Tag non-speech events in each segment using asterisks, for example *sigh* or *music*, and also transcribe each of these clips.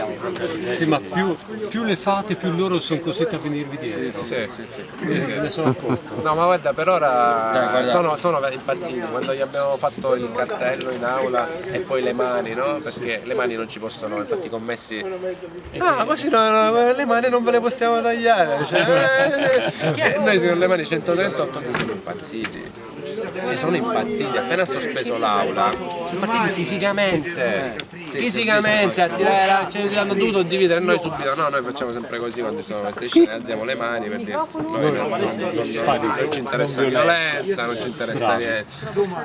siamo proprio. Sì, ma più, più le fate, più loro sono costretti a venirvi dietro. Sì, sì, sì. Me ne sono accorto. No, ma guarda, per ora sono, sono impazziti quando gli abbiamo fatto il cartello in aula e poi le mani, no? Perché le mani non ci possono, infatti i commessi. Ah, così no, no, le mani non ve le possiamo tagliare. Cioè, *laughs* eh, noi con le mani 138 che sono impazziti. Cioè, sono impazziti, appena sospeso l'aula, sono partiti fisicamente. Fisicamente a tirare la. ce ne hanno dovuto dividere noi subito. No, noi facciamo sempre così quando ci sono queste scene, alziamo le mani per dire noi non, non- non- non ci interessa violenza, non ci interessa niente.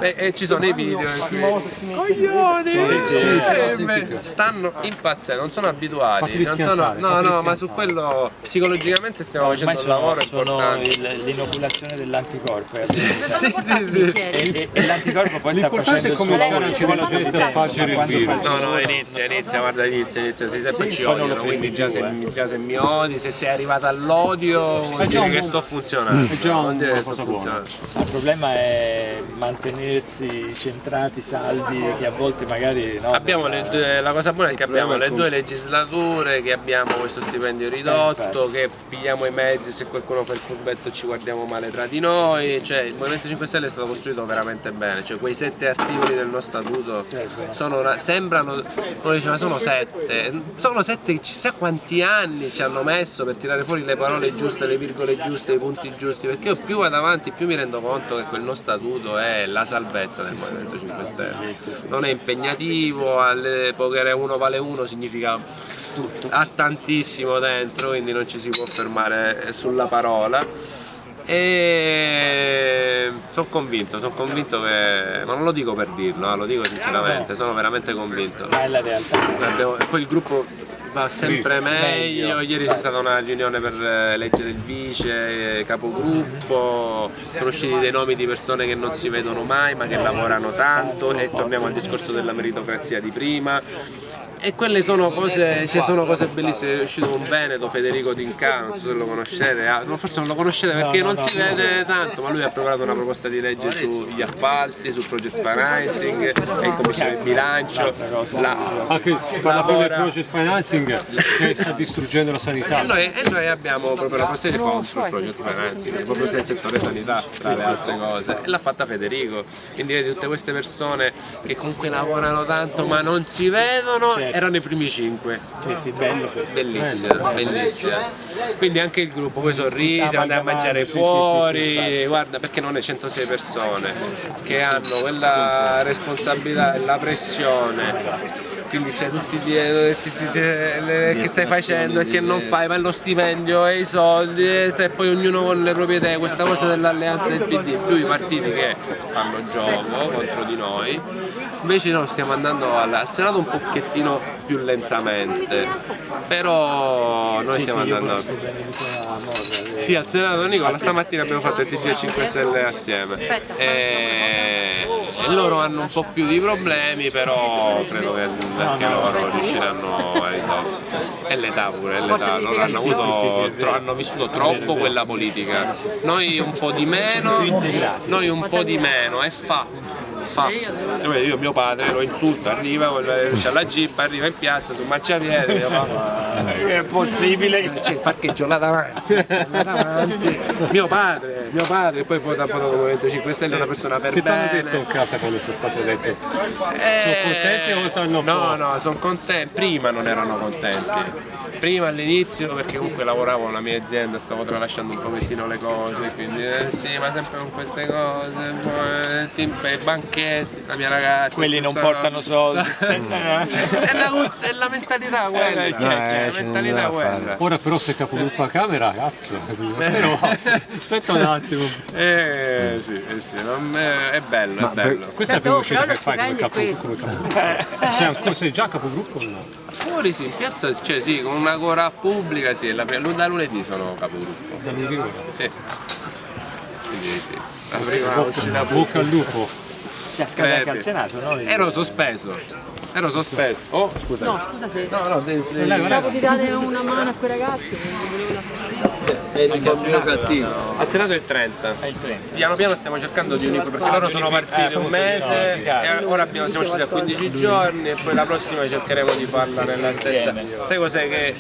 E, e ci sono i video in cui coglioni eh, stanno impazzendo, non sono abituati. Non sono, no, no, ma su quello psicologicamente stiamo facendo un lavoro sono importante. l'inoculazione dell'anticorpo eh. Sì, sì, sì. e, l'anticorpo poi sta facendo il suo come lavoro quello che gente a spargere il virus. No, no, inizia, inizia, guarda, inizia, inizia, si sempre ci odiano, quindi già se, eh. già se mi odi, se sei arrivato all'odio vuol dire che sto funzionando. è già una sto cosa buona. funzionando. Il problema è mantenersi centrati, saldi, che a volte magari no, Abbiamo le due- la cosa buona è che abbiamo le due legislature, che abbiamo questo stipendio ridotto, che pigliamo i mezzi, se qualcuno fa il furbetto ci guardiamo male tra di noi, cioè il Movimento 5 Stelle è stato costruito veramente bene, cioè quei sette articoli del nostro statuto sono una- sembrano, uno dice ma sono sette, sono sette che chissà quanti anni ci hanno messo per tirare fuori le parole giuste, le virgole giuste, i punti giusti, perché io più vado avanti più mi rendo conto che quel nostro statuto è la salvezza del Movimento 5 Stelle, non è impegnativo, alle poche uno vale uno significa ha tantissimo dentro, quindi non ci si può fermare sulla parola. E sono convinto, sono convinto che. ma non lo dico per dirlo, eh, lo dico sinceramente, sono veramente convinto. è la realtà. E poi il gruppo va sempre meglio, ieri c'è stata una riunione per eh, eleggere il vice, eh, capogruppo, sono usciti dei nomi di persone che non si vedono mai ma che lavorano tanto e torniamo al discorso della meritocrazia di prima. E quelle sono cose, ci sono cose bellissime, è uscito un Veneto, Federico Dinca, non so se lo conoscete, ah, forse non lo conoscete perché non si vede tanto, ma lui ha preparato una proposta di legge sugli appalti, sul project financing, è in commissione bilancio, la, Anche si parla proprio del project financing che sta distruggendo la sanità. E noi, e noi abbiamo proprio la proposta di FON sul project financing, proprio nel settore sanità, tra le altre cose, e l'ha fatta Federico. Quindi vedi tutte queste persone che comunque lavorano tanto ma non si vedono, erano i primi cinque. Sì, sì, bello questo. Bellissima, bellissima. Quindi anche il gruppo, poi sorrisi, sta andare a mangiare fuori, sì, sì, guarda perché non è 106 persone che hanno quella responsabilità e la pressione. Quindi c'è tutti ti- ti- le- che stai facendo e che non fai, ma lo stipendio e i soldi e poi ognuno con le proprie idee, questa cosa dell'alleanza del PD, più i partiti che fanno gioco contro di noi, invece noi stiamo andando al, al Senato un pochettino più lentamente, però noi stiamo andando... eh. Sì, al Senato Nicola, stamattina abbiamo fatto il TG 5 Stelle assieme. E, e loro hanno un po' più di problemi, però credo che anche loro riusciranno a risolvere. E l'età pure, è l'età, loro hanno, Sì, sì, sì, avuto, sì, è vero. tro- hanno vissuto troppo quella politica. Noi un po' di meno, noi un po' di meno e fa. Fa. Io, io mio padre lo insulto, arriva, con- c'ha la jeep, arriva in piazza sul marciapiede, mio papà, *laughs* È possibile c'è il parcheggio là davanti, là *laughs* davanti. mio padre, mio padre, poi poi dopo dopo il Movimento 5 Stelle è una persona per Che ti hanno bene. detto in casa quando sei stato detto? Eh, Sono contenti o un No, no, sono contenti, prima non erano contenti. Prima all'inizio perché comunque lavoravo nella mia azienda, stavo tralasciando un pochettino le cose, quindi eh, sì, ma sempre con queste cose, tipo, i banchetti, la mia ragazza. quelli non portano soldi. *laughs* è, la, è la mentalità quella, Eh, cioè, eh, la ce ne mentalità quella. Ora però sei capogruppo a Camera, cazzo. Però *laughs* aspetta un attimo. Eh sì, eh sì, non- eh, è bello, Ma è bello. Questa è la prima uscita che fai come è capogruppo. Come capogruppo. Sei, *laughs* ancora, sei già capogruppo o no? Fuori sì, in piazza, cioè sì, con una cora pubblica sì, la, da lunedì sono capogruppo. Mi ricordo. Sì. Quindi sì. La prima uscita Bocca al lupo. Ti ha Credi. al Senato, no? Ero sospeso. Ero sospeso. Oh, scusa. No, scusa se No, no, devi, devi- pensavo di dare una mano a quei ragazzi, non volevo la È un bambino cattivo. Ha senato il 30. È il 30. Piano piano stiamo cercando di unificare perché loro sono partiti un mese e ora abbiamo, siamo scesi a 15 giorni e poi la prossima cercheremo di farla nella stessa. Sai cos'è che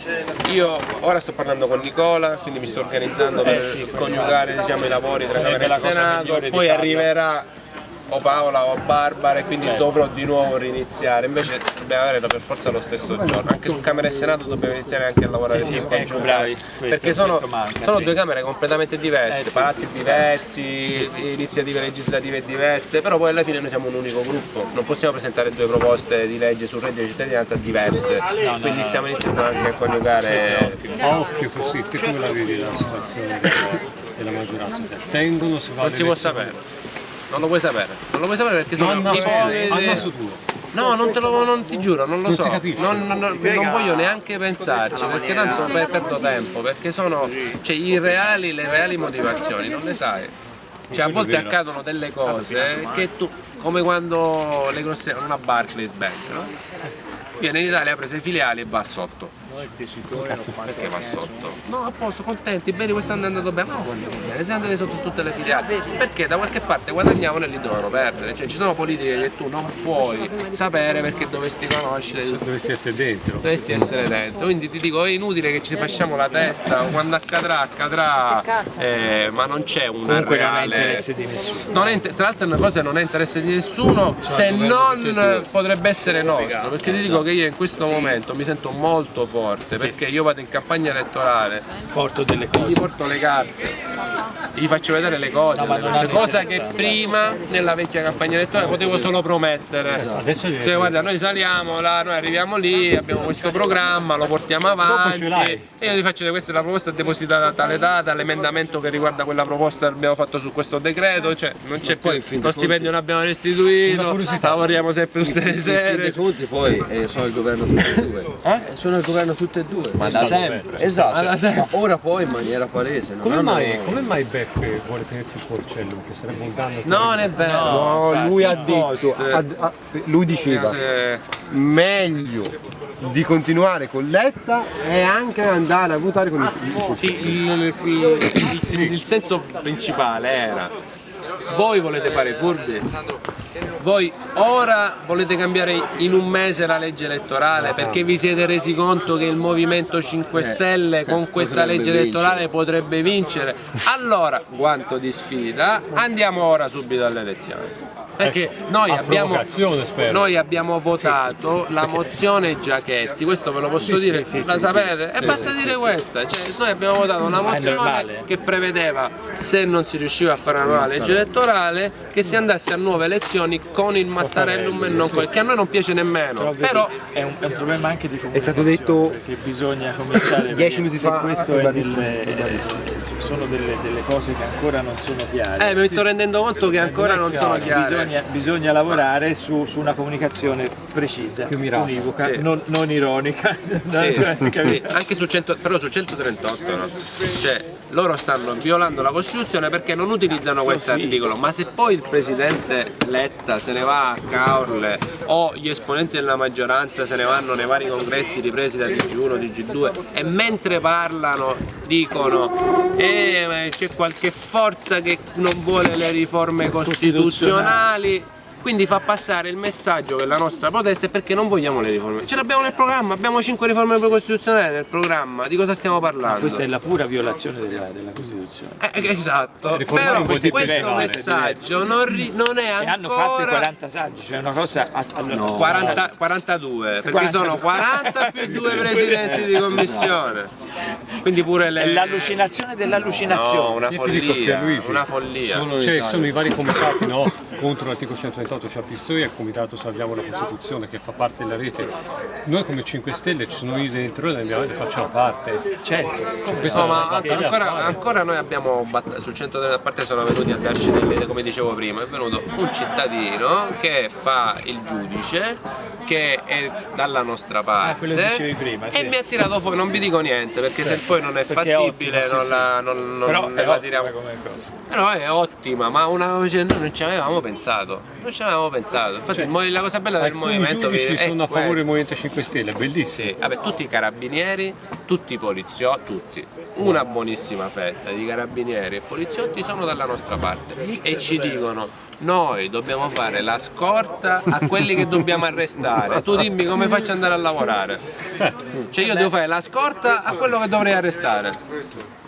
io ora sto parlando con Nicola, quindi mi sto organizzando per coniugare diciamo, i lavori tra Camera la e cosa Senato, migliore di poi arriverà o Paola o Barbara e quindi Certo. dovrò di nuovo riniziare, invece dobbiamo avere per forza lo stesso giorno, anche su Camera e Senato dobbiamo iniziare anche a lavorare Sì, sì, ecco, bravi. Questo- perché sono, manca, sono sì. due camere completamente diverse, Eh, sì, palazzi sì. diversi, iniziative legislative diverse, però poi alla fine noi siamo un unico gruppo, non possiamo presentare due proposte di legge sul reddito di cittadinanza diverse, quindi stiamo iniziando anche a coniugare... Occhio così, te come la vedi la situazione della, della maggioranza? Tengono, si va Non si può sapere, non lo puoi sapere, non lo puoi sapere perché sono No, no, naso tuo. No, non te lo non ti giuro, non lo Non so. non- non- non voglio neanche pensarci, perché tanto per- perdo tempo, perché sono. Cioè i reali, le reali motivazioni, non le sai. Cioè a volte accadono delle cose che tu. come quando le grosse. una Barclays Bank, no? Viene in Italia, ha preso i filiali e va sotto. Perché va sotto? No, a posto, contenti, bene, quest'anno è andato bene, ma quando va bene, siamo andati sotto tutte le filiali. Perché da qualche parte guadagnavano e lì dovevano perdere. Cioè ci sono politiche che tu non puoi sapere perché dovresti conoscere, Dovresti essere dentro. dovresti essere dentro. Quindi ti dico, è inutile che ci facciamo la testa, quando accadrà, accadrà, eh, ma non c'è una Comunque non è reale... interesse di nessuno. Non tra l'altro è una cosa che non è interesse di nessuno se non potrebbe essere nostro perché ti dico che io in questo momento mi sento molto forte perché io vado in campagna elettorale. Porto delle gli cose. porto le carte. Gli faccio vedere le cose, No, le cosa che prima nella vecchia campagna elettorale potevo solo promettere. Adesso gli- cioè guarda noi saliamo là, noi arriviamo lì, abbiamo questo programma, lo portiamo avanti. e io ti faccio vedere questa è la proposta depositata a tale data, l'emendamento che riguarda quella proposta che abbiamo fatto su questo decreto, cioè non c'è poi, lo stipendio non abbiamo restituito, lavoriamo sempre tutte le sere. poi sono il governo tutte e due. Eh? Sono il governo tutte e due. Ma da sempre. Esatto. Ma ora poi in maniera palese. non Come mai, come mai Beppe vuole tenersi il porcello? Che sarebbe un danno. Non è vero. No, lui ha detto, ha- ha- lui diceva Se- meglio di continuare con Letta e anche andare a votare con il Sì, il, il- il- il senso principale era voi volete fare furbi? Voi ora volete cambiare in un mese la legge elettorale perché vi siete resi conto che il Movimento 5 Stelle con questa potrebbe legge elettorale potrebbe vincere? Allora, guanto di sfida, andiamo ora subito alle elezioni. Perché noi abbiamo, noi abbiamo votato la mozione Giachetti, questo ve lo posso dire, sì, sì, la sì, sapete? e basta dire questa, cioè, noi abbiamo votato una mozione che prevedeva, se non si riusciva a fare una nuova legge elettorale, che si andasse a nuove elezioni con il Mattarellum e non con il che a noi non piace nemmeno. Però è un, è un problema anche di comunicazione. È stato detto perché bisogna cominciare a *laughs* dieci vedere minuti se fa, questo è ribadisco, delle- ribadisco. sono delle, delle cose che ancora non sono chiare. eh, mi sto rendendo conto che ancora non sono chiare. Bisogna, bisogna lavorare su, su una comunicazione precisa, univoca, Sì. non, non ironica. *laughs* Sì, Capito? sì, anche su 100, però su 138 no? Cioè loro stanno violando la Costituzione perché non utilizzano questo articolo, ma se poi il presidente Letta se ne va a Caorle o gli esponenti della maggioranza se ne vanno nei vari congressi ripresi da TG1, TG2 e mentre parlano dicono eh, c'è qualche forza che non vuole le riforme costituzionali quindi fa passare il messaggio che la nostra protesta è perché non vogliamo le riforme. Ce l'abbiamo nel programma, abbiamo 5 riforme costituzionali nel programma, di cosa stiamo parlando? Questa è la pura violazione della, della Costituzione. Eh, eh, esatto, Riformare però questo diverso, messaggio non, ri- non è E hanno fatto i ancora 40 saggi, cioè una cosa... allora, 40 42, perché 40. sono 40 più due *laughs* presidenti di commissione. Quindi pure le... È l'allucinazione No, dell'allucinazione. una Io follia, una follia. Solo in Cioè, sono i vari comitati no? contro l'articolo 138 c'è Pistoia e il comitato Salviamo la Costituzione che fa parte della rete. Noi come 5 Stelle ci sono io dentro e ne facciamo parte. Certo. No, ma ancora, ancora noi abbiamo sul centro della parte sono venuti a darci delle, come dicevo prima, è venuto un cittadino che fa il giudice, che è dalla nostra parte Ah, quello che dicevi prima, sì. e mi ha tirato fuori, non vi dico niente perché se poi non è Perché è fattibile ottimo, non, sì, la, non, non- Però la ottima tiriamo. come cosa. Però è ottima, ma una cioè, noi non ci avevamo pensato. non ci avevamo pensato. Infatti mo- la cosa bella del movimento giudici è sono a favore del Movimento 5 Stelle, è bellissimo. Sì, vabbè, tutti i carabinieri, tutti i poliziotti, tutti, una buonissima fetta di carabinieri e poliziotti sono dalla nostra parte e ci dicono noi dobbiamo fare la scorta a quelli che dobbiamo arrestare, tu dimmi come faccio ad andare a lavorare. Cioè io devo fare la scorta a quello che dovrei arrestare.